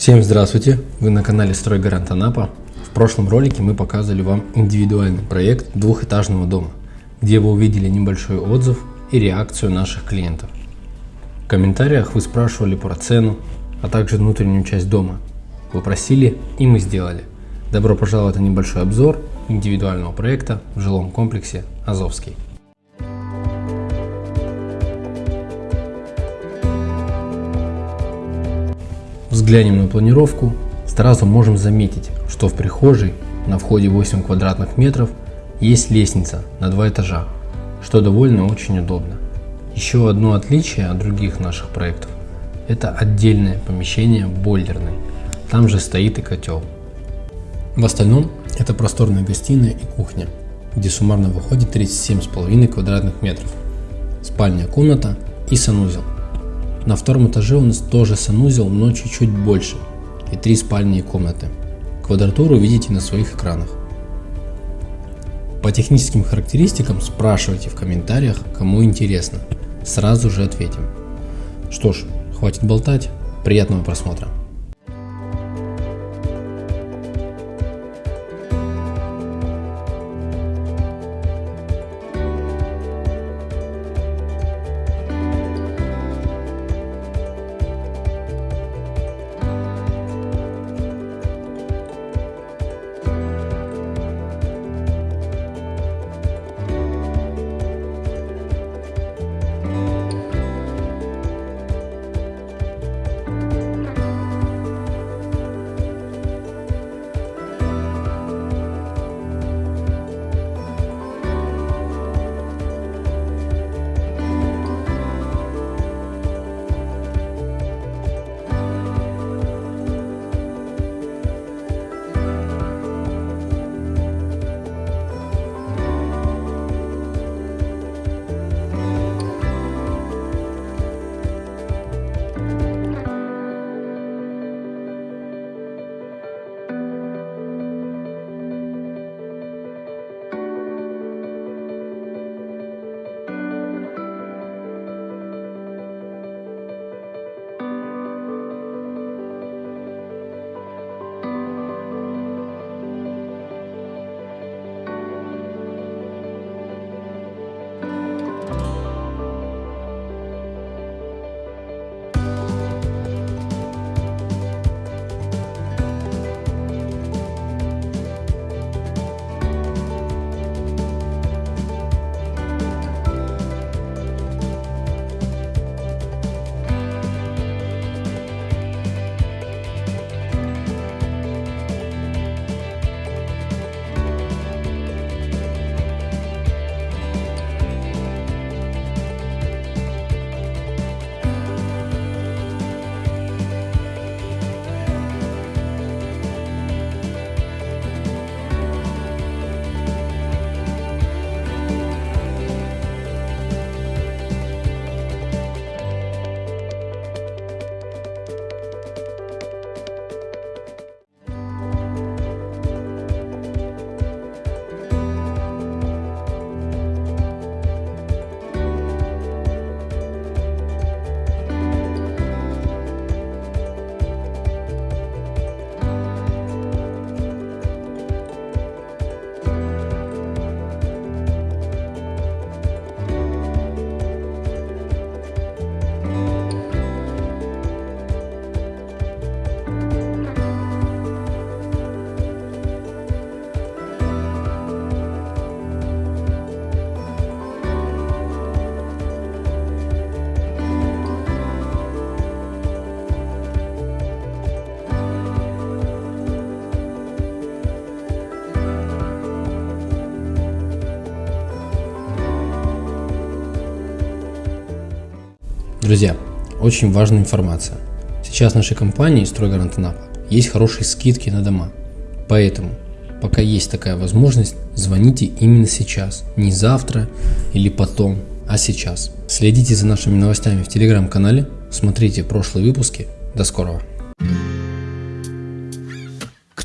Всем здравствуйте! Вы на канале Стройгарант Анапа. В прошлом ролике мы показывали вам индивидуальный проект двухэтажного дома, где вы увидели небольшой отзыв и реакцию наших клиентов. В комментариях вы спрашивали про цену, а также внутреннюю часть дома. Вы просили и мы сделали. Добро пожаловать на небольшой обзор индивидуального проекта в жилом комплексе Азовский. Взглянем на планировку, сразу можем заметить, что в прихожей на входе 8 квадратных метров есть лестница на два этажа, что довольно очень удобно. Еще одно отличие от других наших проектов – это отдельное помещение бойлерной, там же стоит и котел. В остальном это просторная гостиная и кухня, где суммарно выходит 37,5 квадратных метров, спальня комната и санузел – на втором этаже у нас тоже санузел, но чуть-чуть больше и три спальни и комнаты. Квадратуру видите на своих экранах. По техническим характеристикам спрашивайте в комментариях, кому интересно. Сразу же ответим. Что ж, хватит болтать, приятного просмотра. Друзья, очень важная информация. Сейчас в нашей компании «Стройгарант Анапа» есть хорошие скидки на дома. Поэтому, пока есть такая возможность, звоните именно сейчас. Не завтра или потом, а сейчас. Следите за нашими новостями в телеграм-канале, смотрите прошлые выпуски. До скорого!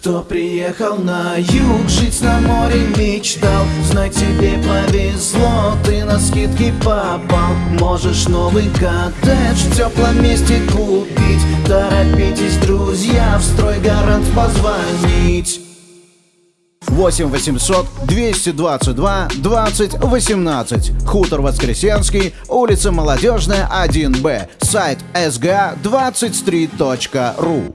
Кто приехал на юг, жить на море мечтал. Знай, тебе повезло, ты на скидки попал. Можешь новый коттедж в теплом месте купить. Торопитесь, друзья, позвонить. 8 800 222 20 18 Хутор Воскресенский, улица Молодежная, 1Б Сайт sga23.ru